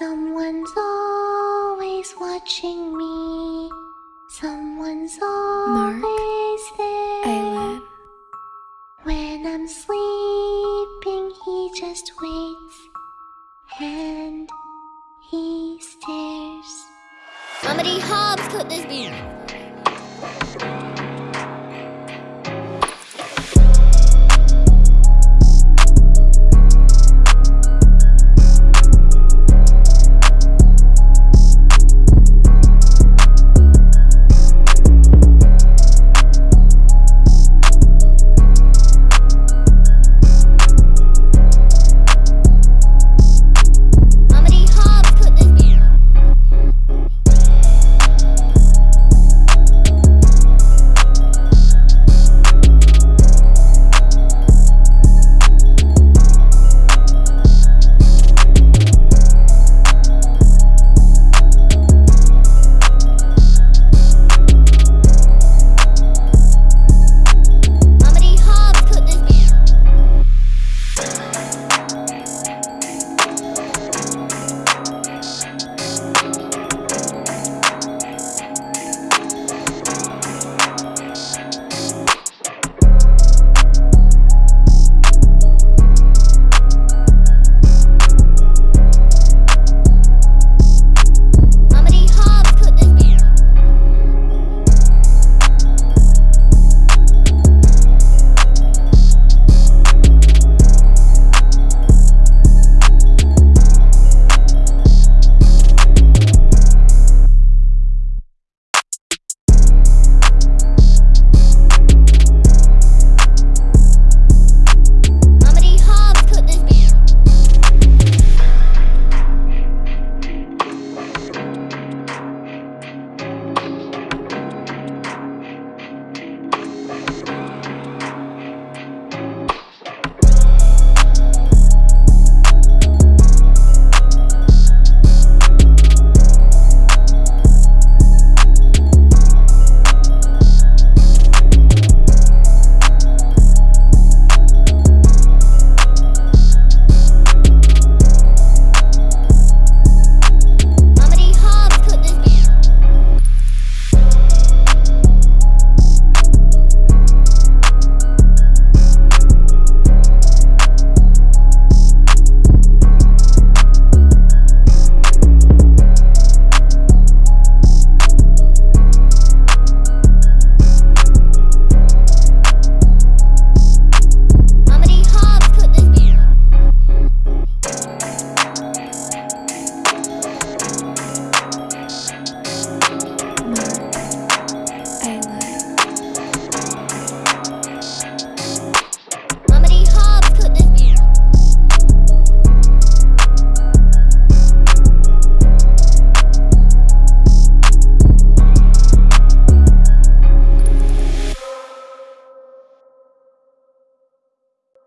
Someone's always watching me. Someone's Mark, always there. Aylin. When I'm sleeping, he just waits and he stares. How many hobs could this be?